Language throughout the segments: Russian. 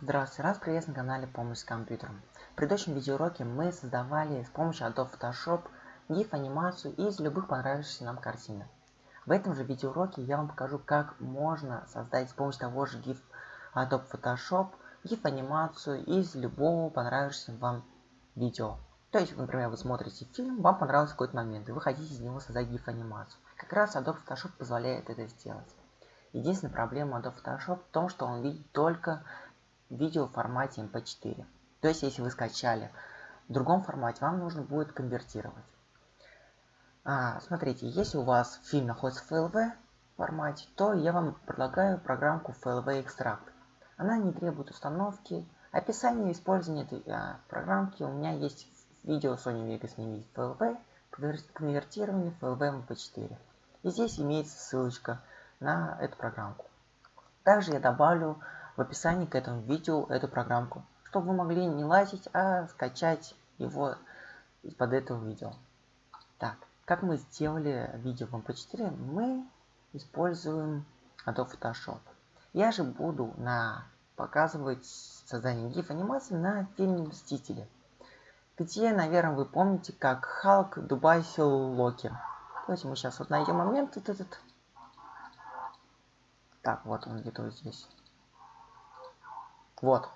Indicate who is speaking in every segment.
Speaker 1: Здравствуйте, раз приветствую на канале Помощь с компьютером. В предыдущем видеоуроке мы создавали с помощью Adobe Photoshop GIF анимацию из любых понравившихся нам картинок. В этом же видеоуроке я вам покажу, как можно создать с помощью того же GIF Adobe Photoshop GIF анимацию из любого понравившегося вам видео. То есть, например, вы смотрите фильм, вам понравился какой-то момент, и вы хотите из него создать GIF анимацию. Как раз Adobe Photoshop позволяет это сделать. Единственная проблема Adobe Photoshop в том, что он видит только видео в формате MP4. То есть, если вы скачали в другом формате, вам нужно будет конвертировать. А, смотрите, если у вас фильм находится в FLV формате, то я вам предлагаю программку FLV Extract. Она не требует установки. Описание использования этой а, программки у меня есть в видео Sony Vegas Mini FLV, конвертирование FLV MP4. И здесь имеется ссылочка на эту программку. Также я добавлю в описании к этому видео эту программку, чтобы вы могли не лазить, а скачать его из-под этого видео. Так, как мы сделали видео в MP4, мы используем Adobe Photoshop. Я же буду на показывать создание GIF анимации на фильме Мстители, где, наверное, вы помните, как Халк дубасил Локи. Давайте мы сейчас вот найдем момент этот. Так, вот он где-то вот здесь. Вот.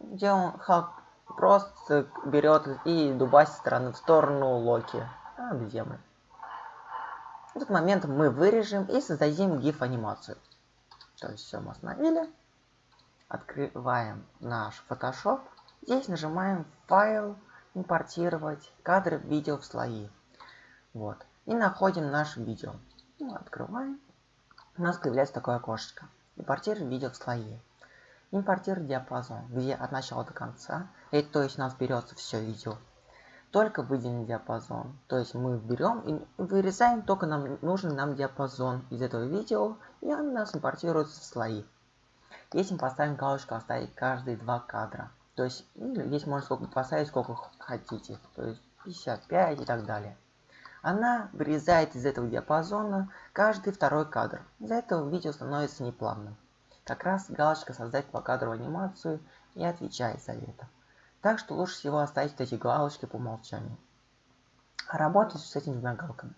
Speaker 1: Где он Халк просто берет и дубасит стороны в сторону Локи. А, где мы? В этот момент мы вырежем и создадим GIF анимацию. То есть все мы остановили. Открываем наш Photoshop. Здесь нажимаем файл, импортировать кадры видео в слои. Вот. И находим наше видео. Ну, открываем. У нас появляется такое окошечко. Импортировать видео в слои импортировать диапазон, где от начала до конца, это то есть у нас берется все видео, только выделенный диапазон. То есть мы берем и вырезаем только нам нужный нам диапазон из этого видео, и он у нас импортируется в слои. Если мы поставим галочку оставить каждые два кадра, то есть или здесь можно сколько поставить сколько хотите, то есть 55 и так далее. Она вырезает из этого диапазона каждый второй кадр. Из-за этого видео становится неплавным. Как раз галочка «Создать покадровую анимацию» и отвечает за это. Так что лучше всего оставить эти галочки по умолчанию. А работать с этими двумя галками.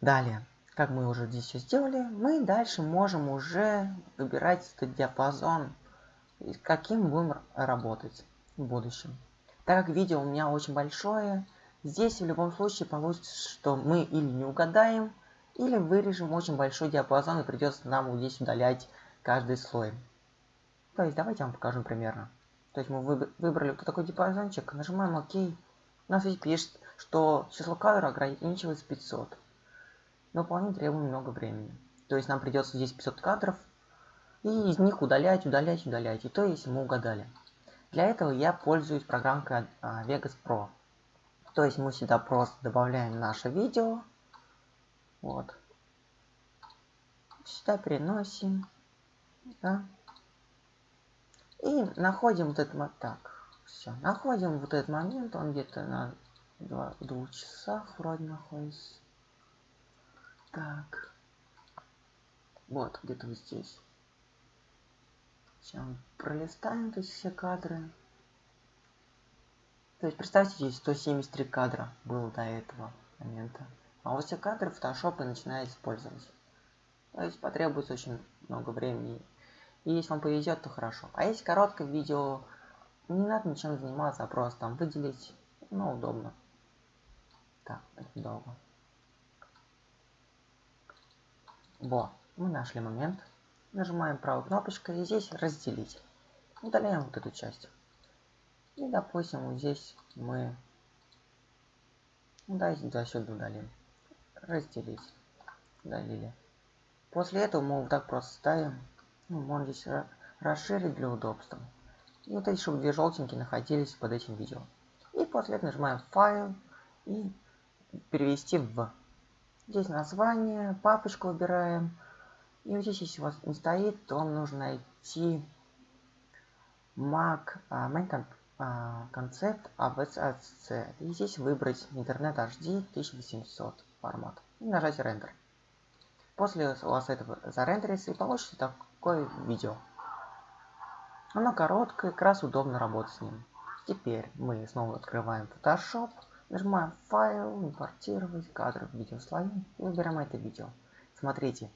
Speaker 1: Далее, как мы уже здесь все сделали, мы дальше можем уже выбирать этот диапазон, каким будем работать в будущем. Так как видео у меня очень большое, здесь в любом случае получится, что мы или не угадаем, или вырежем очень большой диапазон и придется нам здесь удалять каждый слой. То есть давайте я вам покажу примерно. То есть мы выбрали вот такой диапазончик, нажимаем ОК. У нас здесь пишет, что число кадров ограничивается 500. Но вполне требует много времени. То есть нам придется здесь 500 кадров. И из них удалять, удалять, удалять. И то, если мы угадали. Для этого я пользуюсь программкой а, Vegas Pro. То есть мы сюда просто добавляем наше видео. Вот. Сюда переносим да? И находим вот этот так, все, находим вот этот момент, он где-то на два, двух часах вроде находится. Так, вот где-то вот здесь. Сейчас пролистаем то есть все кадры. То есть представьте, здесь 173 кадра было до этого момента. А вот все кадры Photoshop и начинает использовать. То есть потребуется очень много времени и если вам повезет, то хорошо. А если короткое видео, не надо ничем заниматься, а просто там выделить, ну, удобно. Так, это долго. Во, мы нашли момент. Нажимаем правой кнопочкой и здесь разделить. Удаляем вот эту часть. И, допустим, вот здесь мы... Ну, давайте до сюда удалим. Разделить. Удалили. После этого мы вот так просто ставим ну, можно здесь расширить для удобства. И вот эти, чтобы две желтенькие находились под этим видео. И после этого нажимаем файл и перевести в. Здесь название, папочку выбираем. И вот здесь, если у вас не стоит, то вам нужно найти Mac, uh, Main Concept ABCC. И здесь выбрать Internet HD 1800 формат. И нажать Render. После у вас этого зарендерится и получится так такое видео. Оно короткое, как раз удобно работать с ним. Теперь мы снова открываем Photoshop, нажимаем файл, импортировать кадры, видеослои и выбираем это видео. Смотрите,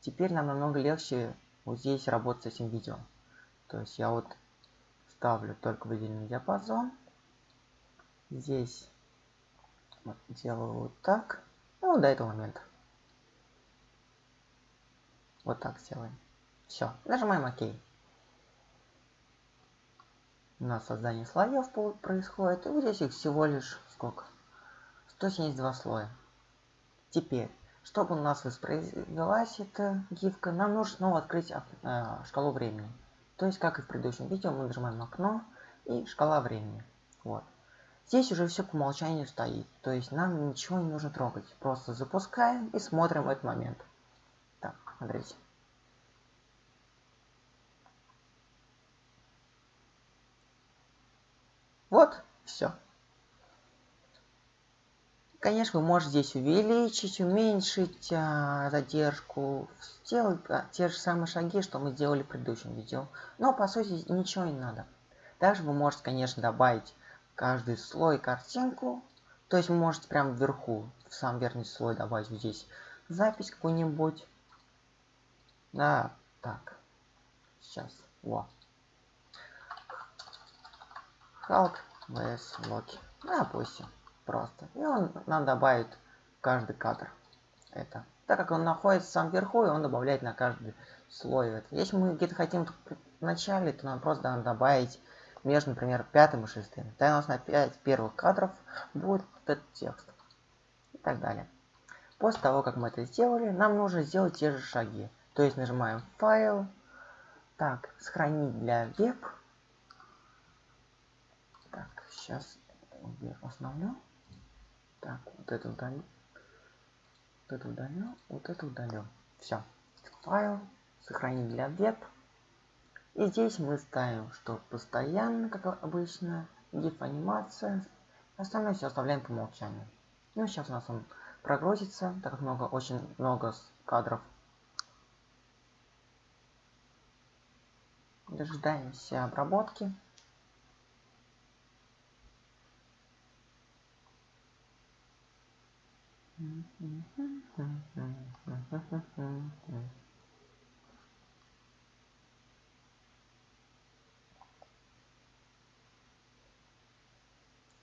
Speaker 1: теперь нам намного легче вот здесь работать с этим видео. То есть я вот ставлю только выделенный диапазон. Здесь делаю вот так. Ну, до этого момента. Вот так сделаем. Все, нажимаем ОК. У нас создание слоев происходит. И вот здесь их всего лишь сколько? 172 слоя. Теперь, чтобы у нас воспроизвелась эта гифка, нам нужно снова открыть э, шкалу времени. То есть, как и в предыдущем видео, мы нажимаем окно и шкала времени. Вот. Здесь уже все по умолчанию стоит. То есть, нам ничего не нужно трогать. Просто запускаем и смотрим этот момент. Так, смотрите. Вот, все. Конечно, вы можете здесь увеличить, уменьшить а, задержку, сделать а, те же самые шаги, что мы сделали в предыдущем видео. Но, по сути, ничего не надо. Также вы можете, конечно, добавить каждый слой картинку. То есть вы можете прямо вверху, в сам верхний слой добавить вот здесь запись какую-нибудь. Да, так. Сейчас. Во. Халк vs Локи. Допустим. Просто. И он нам добавит каждый кадр. Это. Так как он находится сам вверху, и он добавляет на каждый слой. Если мы где-то хотим в начале, то нам просто надо добавить между, например, пятым и шестым. Тогда у нас на 5 первых кадров будет этот текст. И так далее. После того, как мы это сделали, нам нужно сделать те же шаги. То есть нажимаем файл. Так, сохранить для веб. Сейчас вверх остановлю. Так, вот это удалю. Вот это удалю. Вот это удалю. Все. Файл. Сохранить для веб. И здесь мы ставим, что постоянно, как обычно, GIF анимация. Остальное все оставляем по умолчанию. Ну, сейчас у нас он прогрузится, так как много, очень много кадров. Дожидаемся обработки.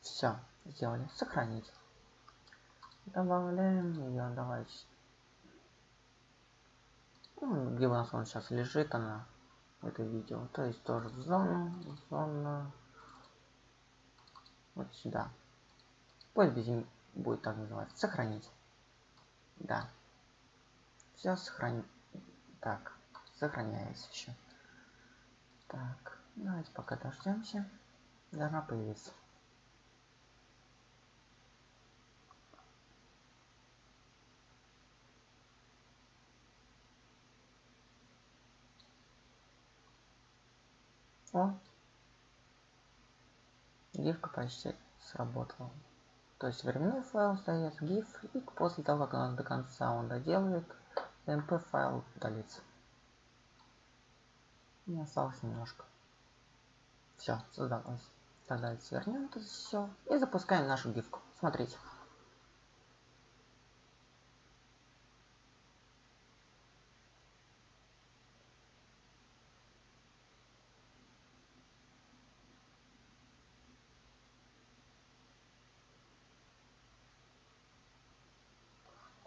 Speaker 1: Все, сделали. Сохранить. Добавляем ее, давайте. Ну, где у нас он сейчас лежит, она, это видео. То есть тоже в зону, зона. Вот сюда. Пусть будет так называться. Сохранить. Да. Все сохранить. Так, сохраняется еще. Так, давайте пока дождемся. Должна появиться. О, гифка почти сработала. То есть временной файл остается GIF, и после того, как он до конца он доделает, mp файл удалится. Не осталось немножко. Все, создалось. Тогда свернем это все и запускаем нашу гифку. Смотрите.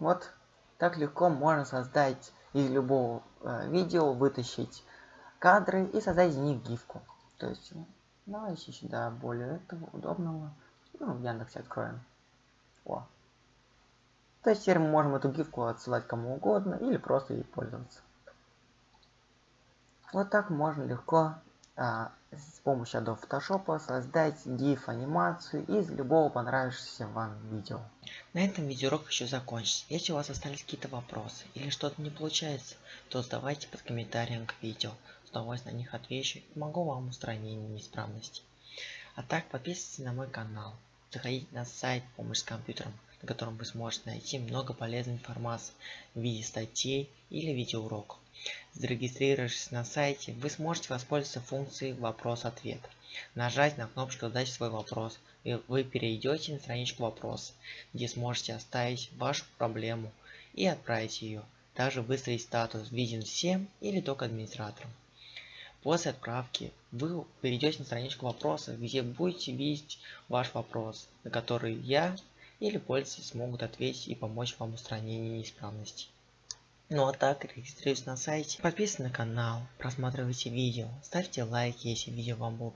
Speaker 1: Вот так легко можно создать из любого э, видео, вытащить кадры и создать из них гифку. То есть, ну, давайте сюда более этого удобного. Ну, в Яндексе откроем. О. То есть теперь мы можем эту гифку отсылать кому угодно или просто ей пользоваться. Вот так можно легко с помощью Adobe Photoshop создать GIF анимацию из любого понравившегося вам видео. На этом видеоурок еще закончится. Если у вас остались какие-то вопросы или что-то не получается, то задавайте под комментарием к видео. С удовольствием на них отвечу и помогу вам устранить неисправности. А так подписывайтесь на мой канал. Заходите на сайт помощь с компьютером. На котором вы сможете найти много полезной информации в виде статей или видеоуроков. Зарегистрировавшись на сайте, вы сможете воспользоваться функцией «Вопрос-ответ». Нажать на кнопочку «Задать свой вопрос», и вы перейдете на страничку «Вопрос», где сможете оставить вашу проблему и отправить ее. Также выставить статус «Виден всем» или только администраторам. После отправки вы перейдете на страничку вопроса, где будете видеть ваш вопрос, на который я или пользователи смогут ответить и помочь вам в устранении неисправностей. Ну а так, регистрируйтесь на сайте, подписывайтесь на канал, просматривайте видео, ставьте лайки, если видео вам было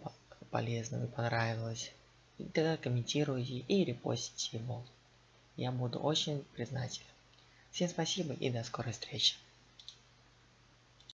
Speaker 1: полезно и понравилось. И тогда комментируйте и репостите его. Я буду очень признателен. Всем спасибо и до скорой встречи.